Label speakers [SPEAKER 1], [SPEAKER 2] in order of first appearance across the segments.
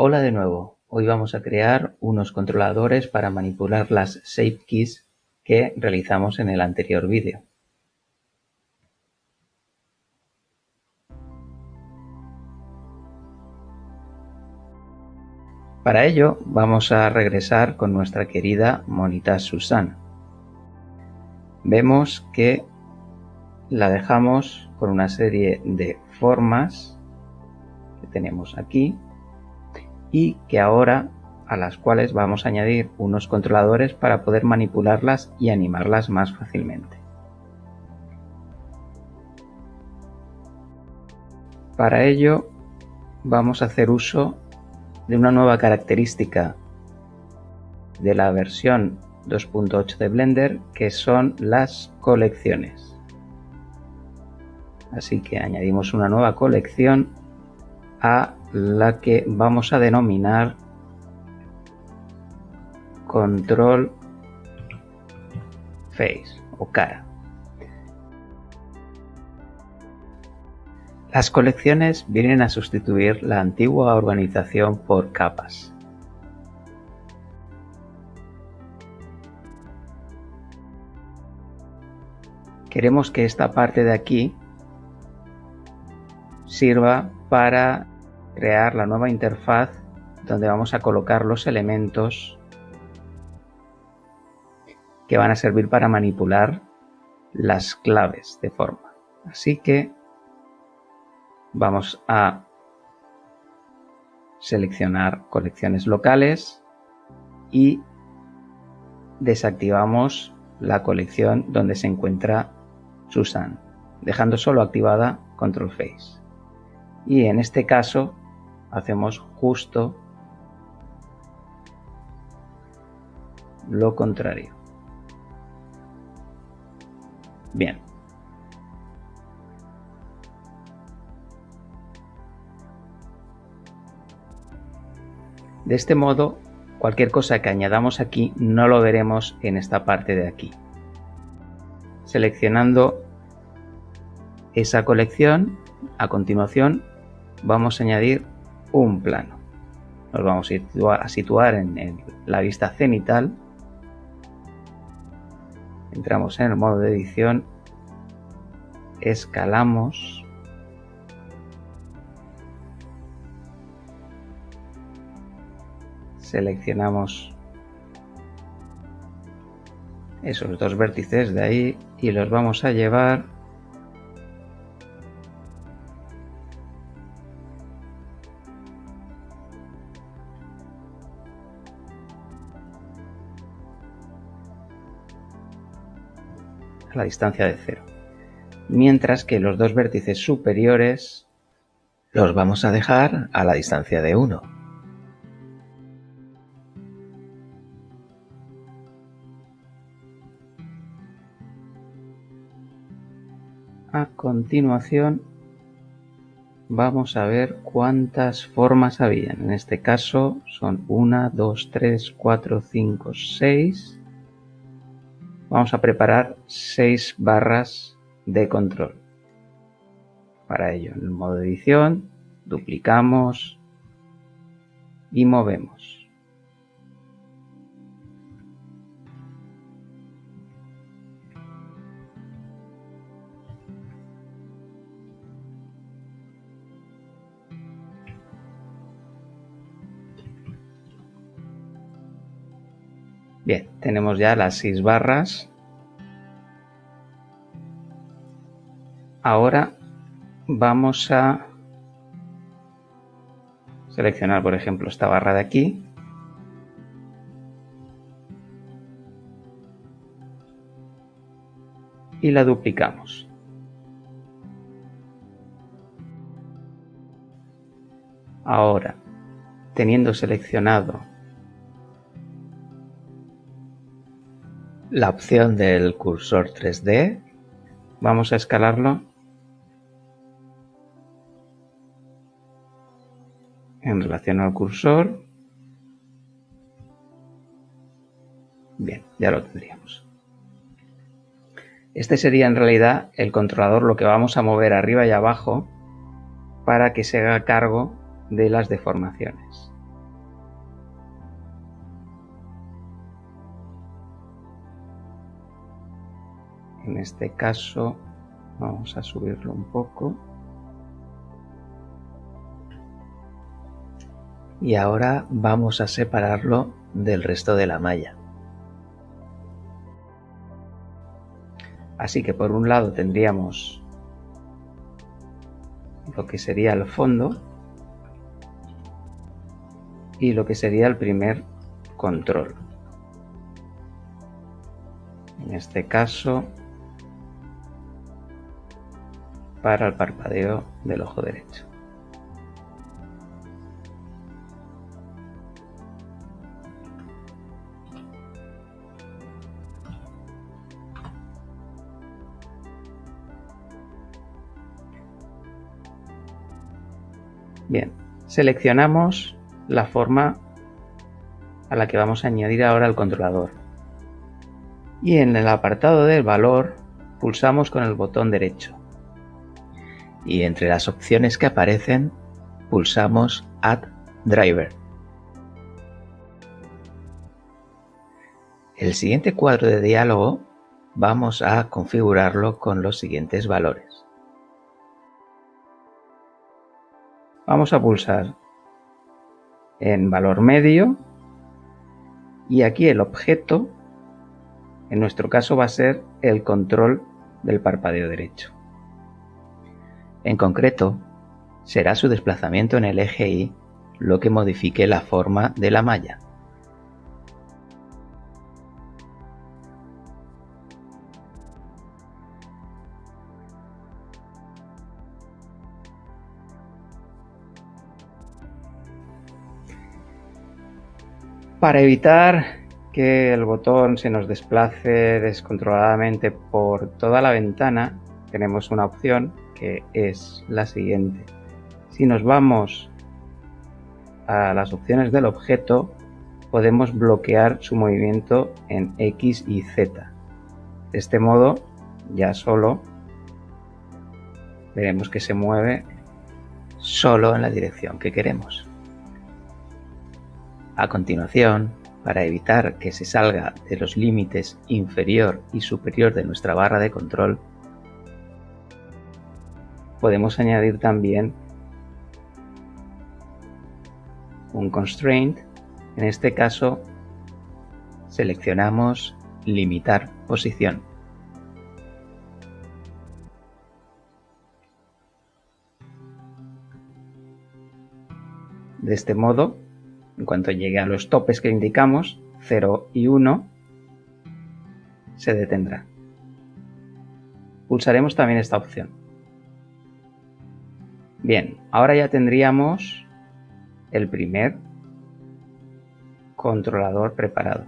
[SPEAKER 1] Hola de nuevo, hoy vamos a crear unos controladores para manipular las Shape Keys que realizamos en el anterior vídeo. Para ello vamos a regresar con nuestra querida monita Susan. Vemos que la dejamos con una serie de formas que tenemos aquí y que ahora a las cuales vamos a añadir unos controladores para poder manipularlas y animarlas más fácilmente. Para ello vamos a hacer uso de una nueva característica de la versión 2.8 de Blender que son las colecciones. Así que añadimos una nueva colección a la que vamos a denominar control face o cara. Las colecciones vienen a sustituir la antigua organización por capas. Queremos que esta parte de aquí sirva para crear la nueva interfaz donde vamos a colocar los elementos que van a servir para manipular las claves de forma. Así que vamos a seleccionar colecciones locales y desactivamos la colección donde se encuentra Susan, dejando solo activada Control Face. Y en este caso hacemos justo lo contrario. Bien. De este modo, cualquier cosa que añadamos aquí no lo veremos en esta parte de aquí. Seleccionando esa colección, a continuación vamos a añadir un plano. Nos vamos a situar en, la vista cenital. Entramos en el modo de edición, escalamos seleccionamos esos dos vértices de ahí y los vamos a llevar a la distancia de cero. Mientras que los dos vértices superiores los vamos a dejar a la distancia de 1. A continuación vamos a ver cuántas formas habían. En este caso son 1, 2, 3, 4, 5, 6 vamos a preparar seis barras de control. Para ello, en el modo edición, duplicamos y movemos. Bien, tenemos ya las seis barras. Ahora vamos a seleccionar, por ejemplo, esta barra de aquí. Y la duplicamos. Ahora, teniendo seleccionado la opción del cursor 3D. Vamos a escalarlo en relación al cursor. Bien, ya lo tendríamos. Este sería en realidad el controlador lo que vamos a mover arriba y abajo para que se haga cargo de las deformaciones. En este caso vamos a subirlo un poco. Y ahora vamos a separarlo del resto de la malla. Así que por un lado tendríamos lo que sería el fondo y lo que sería el primer control. En este caso, para el parpadeo del ojo derecho. Bien, seleccionamos la forma a la que vamos a añadir ahora el controlador. Y en el apartado del valor pulsamos con el botón derecho. Y entre las opciones que aparecen pulsamos Add Driver. El siguiente cuadro de diálogo vamos a configurarlo con los siguientes valores. Vamos a pulsar en valor medio y aquí el objeto, en nuestro caso va a ser el control del parpadeo derecho. En concreto, será su desplazamiento en el eje Y lo que modifique la forma de la malla. Para evitar que el botón se nos desplace descontroladamente por toda la ventana, tenemos una opción que es la siguiente. Si nos vamos a las opciones del objeto, podemos bloquear su movimiento en X y Z. De este modo, ya solo veremos que se mueve solo en la dirección que queremos. A continuación, para evitar que se salga de los límites inferior y superior de nuestra barra de control, podemos añadir también un constraint. En este caso, seleccionamos limitar posición. De este modo, en cuanto llegue a los topes que indicamos, 0 y 1, se detendrá. Pulsaremos también esta opción. Bien, ahora ya tendríamos el primer controlador preparado.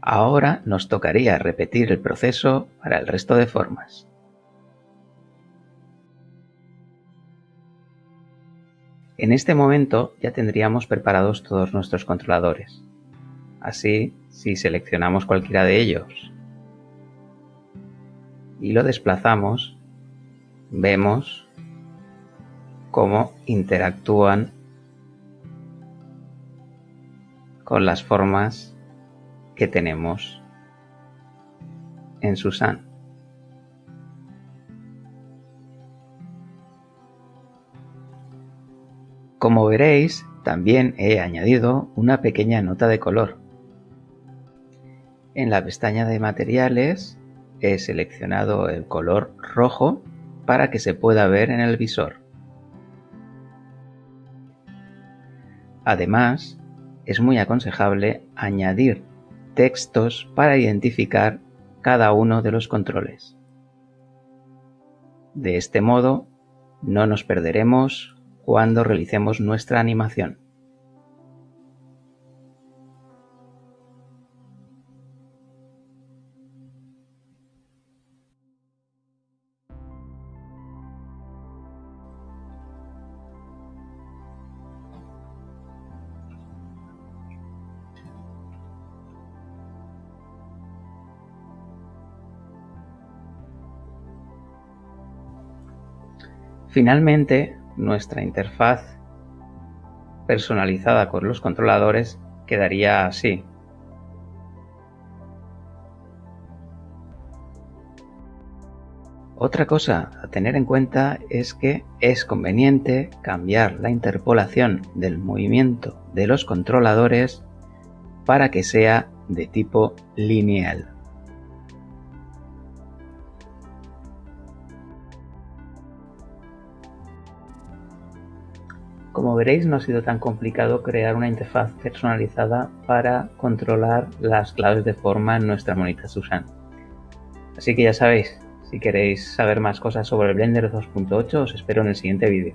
[SPEAKER 1] Ahora nos tocaría repetir el proceso para el resto de formas. En este momento ya tendríamos preparados todos nuestros controladores. Así, si seleccionamos cualquiera de ellos y lo desplazamos, vemos cómo interactúan con las formas que tenemos en Susan. Como veréis, también he añadido una pequeña nota de color. En la pestaña de materiales he seleccionado el color rojo para que se pueda ver en el visor. Además, es muy aconsejable añadir textos para identificar cada uno de los controles. De este modo, no nos perderemos cuando realicemos nuestra animación. Finalmente, nuestra interfaz personalizada con los controladores quedaría así. Otra cosa a tener en cuenta es que es conveniente cambiar la interpolación del movimiento de los controladores para que sea de tipo lineal. Como veréis no ha sido tan complicado crear una interfaz personalizada para controlar las claves de forma en nuestra monita Susan. Así que ya sabéis, si queréis saber más cosas sobre el Blender 2.8 os espero en el siguiente vídeo.